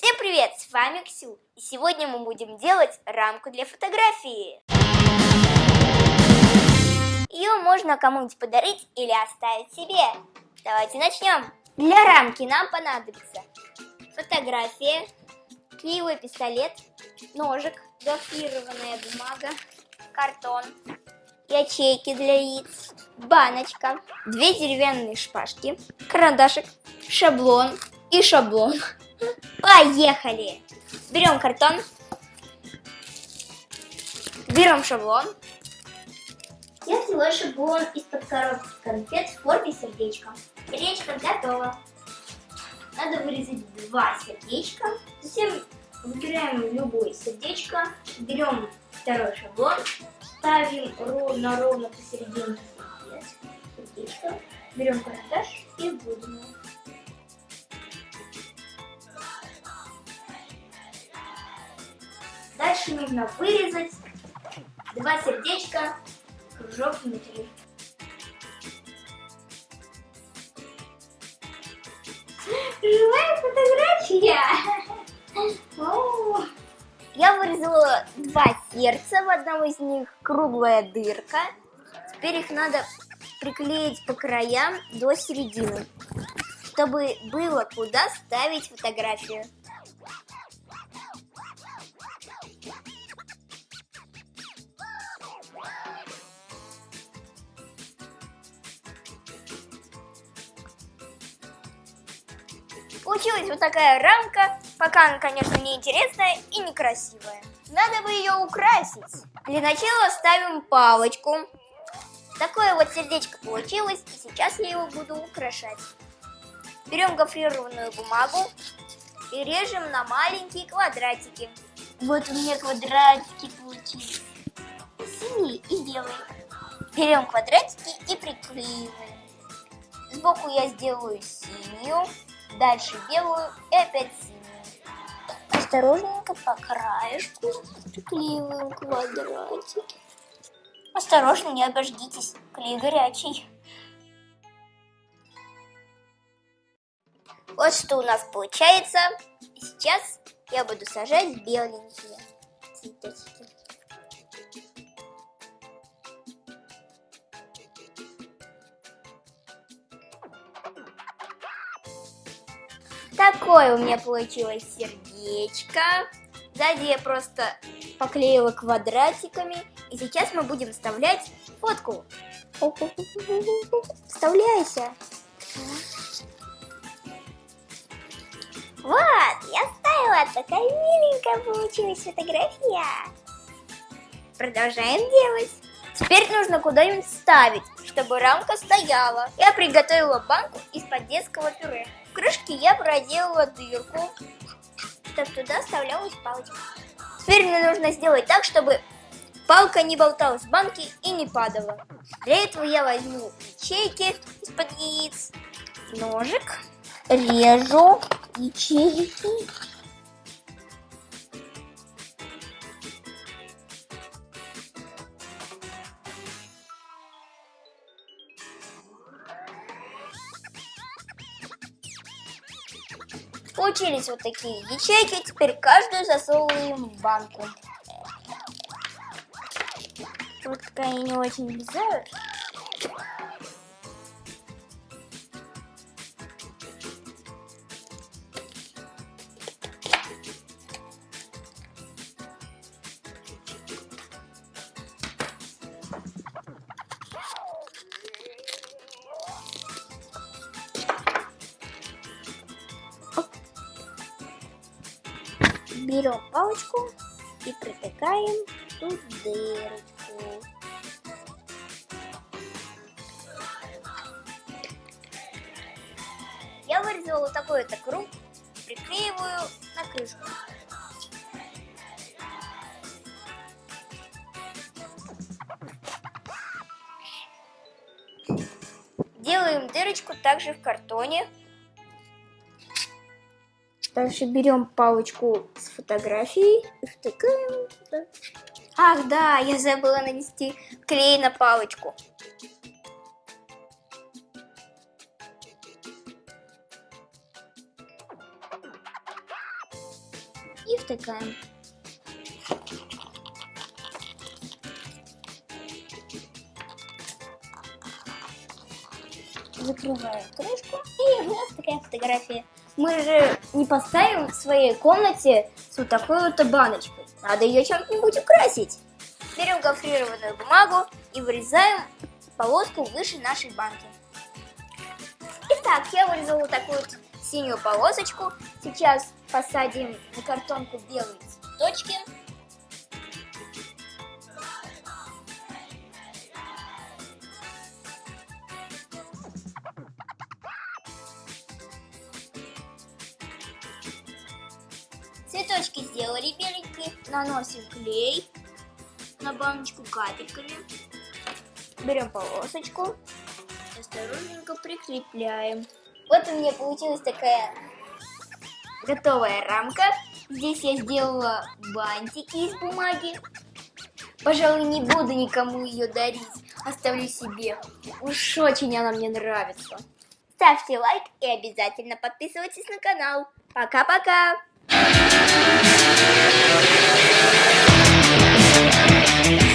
Всем привет, с вами Ксю, и сегодня мы будем делать рамку для фотографии. Ее можно кому-нибудь подарить или оставить себе. Давайте начнем. Для рамки нам понадобится фотография, клеевой пистолет, ножик, гофрированная бумага, картон, ячейки для яиц, баночка, две деревянные шпажки, карандашик, шаблон и шаблон. Поехали! Берем картон, берем шаблон. Я взяла шаблон из-под коробки конфет в форме сердечка. Сердечко готово. Надо вырезать два сердечка. Затем выбираем любое сердечко, берем второй шаблон, ставим ровно-ровно посерединке сердечко, берем карандаш и вводим Дальше нужно вырезать два сердечка, кружок внутри. Живая фотография! Я вырезала два сердца, в одном из них круглая дырка. Теперь их надо приклеить по краям до середины, чтобы было куда ставить фотографию. Получилась вот такая рамка, пока она, конечно, не интересная и некрасивая. Надо бы ее украсить. Для начала ставим палочку. Такое вот сердечко получилось, и сейчас я его буду украшать. Берем гофрированную бумагу и режем на маленькие квадратики. Вот у меня квадратики получились. Синий и белый. Берем квадратики и приклеиваем. Сбоку я сделаю синюю, дальше белую и опять синюю. Осторожненько по краешку приклеиваем квадратики. Осторожно, не обождитесь, клей горячий. Вот что у нас получается. Сейчас я буду сажать беленькие цветочки. Такое у меня получилось сердечко. Сзади я просто поклеила квадратиками. И сейчас мы будем вставлять фотку. Вставляйся. Вот, я вставила. Такая миленькая получилась фотография. Продолжаем делать. Теперь нужно куда-нибудь ставить, чтобы рамка стояла. Я приготовила банку из-под детского пюре. В крышке я проделала дырку, чтобы туда вставлялась палочка. Теперь мне нужно сделать так, чтобы палка не болталась в банке и не падала. Для этого я возьму ячейки из-под яиц, ножик, режу ячейки. Получились вот такие ячейки, теперь каждую засовываем в банку. Вот такая не очень влезают. Берем палочку и протыкаем тут дырочку. Я вырезала вот такой вот круг, приклеиваю на крышку. Делаем дырочку также в картоне. Дальше берем палочку с фотографией и втыкаем. Ах, да, я забыла нанести клей на палочку. и втыкаем. Закрываем крышку и у нас такая фотография. Мы же не поставим в своей комнате с вот такой вот баночкой. Надо ее чем-нибудь украсить. Берем гофрированную бумагу и вырезаем полоску выше нашей банки. Итак, я вырезала такую вот синюю полосочку. Сейчас посадим на картонку белые цветочки. Цветочки сделали беленькие. Наносим клей на баночку капельками. Берем полосочку, осторожненько прикрепляем. Вот у меня получилась такая готовая рамка. Здесь я сделала бантики из бумаги. Пожалуй, не буду никому ее дарить, оставлю себе. Уж очень она мне нравится. Ставьте лайк и обязательно подписывайтесь на канал. Пока-пока! We'll be right back.